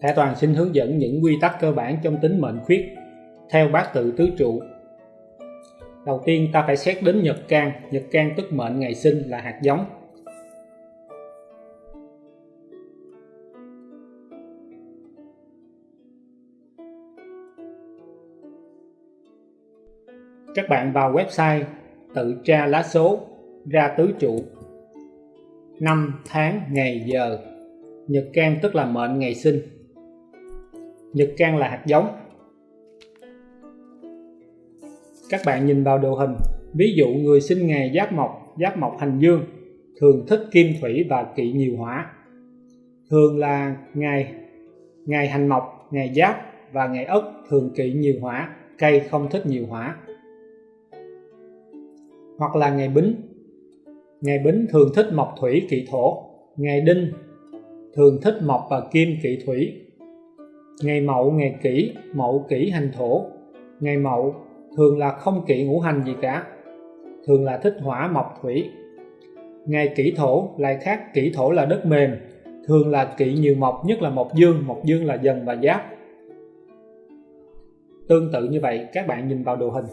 thẻ Toàn xin hướng dẫn những quy tắc cơ bản trong tính mệnh khuyết theo bát tự tứ trụ. Đầu tiên ta phải xét đến nhật can, nhật can tức mệnh ngày sinh là hạt giống. Các bạn vào website tự tra lá số ra tứ trụ năm tháng ngày giờ nhật can tức là mệnh ngày sinh nhật can là hạt giống. Các bạn nhìn vào đồ hình, ví dụ người sinh ngày giáp mộc giáp mộc hành dương, thường thích kim thủy và kỵ nhiều hỏa. Thường là ngày ngày hành mộc, ngày giáp và ngày ất thường kỵ nhiều hỏa, cây không thích nhiều hỏa. Hoặc là ngày bính. Ngày bính thường thích mộc thủy kỵ thổ, ngày đinh thường thích mộc và kim kỵ thủy ngày mậu, ngày kỷ, mậu kỷ hành thổ. Ngày mậu, thường là không kỵ ngũ hành gì cả, thường là thích hỏa, mộc, thủy. Ngày kỷ thổ lại khác, kỷ thổ là đất mềm, thường là kỵ nhiều mộc, nhất là mộc dương mộc dương là dần và giáp. Tương tự như vậy, các bạn nhìn vào đồ hình.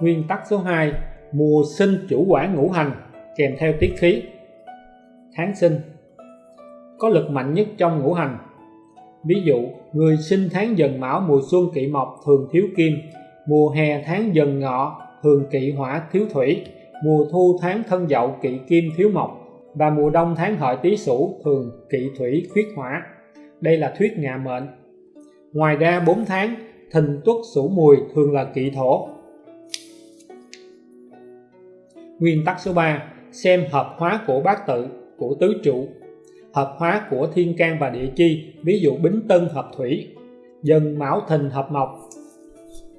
Nguyên tắc số 2 Mùa sinh chủ quản ngũ hành kèm theo tiết khí. Tháng sinh Có lực mạnh nhất trong ngũ hành. Ví dụ, người sinh tháng dần mão mùa xuân kỵ mộc thường thiếu kim Mùa hè tháng dần ngọ thường kỵ hỏa thiếu thủy Mùa thu tháng thân dậu kỵ kim thiếu mộc Và mùa đông tháng hợi tý sửu thường kỵ thủy khuyết hỏa. Đây là thuyết ngạ mệnh. Ngoài ra 4 tháng thìn tuất sửu mùi thường là kỵ thổ. Nguyên tắc số 3 xem hợp hóa của bát tự, của tứ trụ. Hợp hóa của thiên can và địa chi, ví dụ bính tân hợp thủy dần mão thìn hợp mộc.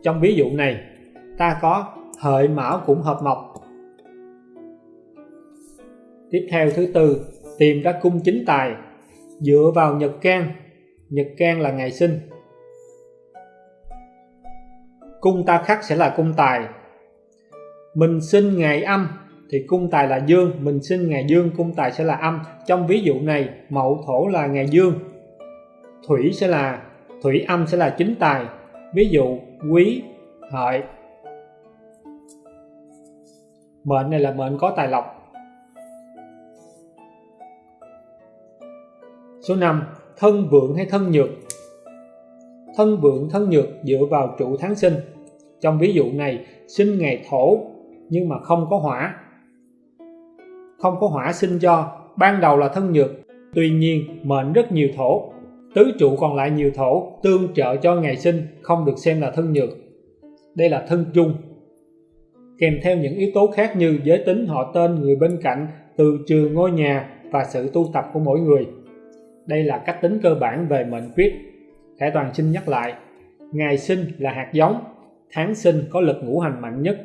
Trong ví dụ này, ta có hợi mão cũng hợp mộc. Tiếp theo thứ tư, tìm ra cung chính tài. Dựa vào nhật can nhật can là ngày sinh. Cung ta khắc sẽ là cung tài mình sinh ngày âm thì cung tài là dương, mình sinh ngày dương, cung tài sẽ là âm. Trong ví dụ này mậu thổ là ngày dương, thủy sẽ là, thủy âm sẽ là chính tài. Ví dụ, quý, hợi. Mệnh này là mệnh có tài lộc. Số 5 thân vượng hay thân nhược? Thân vượng, thân nhược dựa vào trụ tháng sinh. Trong ví dụ này, sinh ngày thổ nhưng mà không có hỏa. Không có hỏa sinh cho ban đầu là thân nhược, tuy nhiên mệnh rất nhiều thổ. Tứ trụ còn lại nhiều thổ, tương trợ cho ngày sinh, không được xem là thân nhược. Đây là thân trung kèm theo những yếu tố khác như giới tính, họ tên, người bên cạnh, từ trường ngôi nhà và sự tu tập của mỗi người. Đây là cách tính cơ bản về mệnh quyết. Khải Toàn xin nhắc lại, ngày sinh là hạt giống, tháng sinh có lực ngũ hành mạnh nhất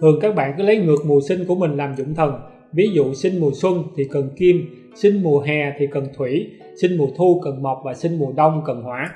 thường các bạn cứ lấy ngược mùa sinh của mình làm dụng thần ví dụ, sinh mùa xuân thì cần kim, sinh mùa hè thì cần thủy, sinh mùa thu cần mộc và sinh mùa đông cần hỏa.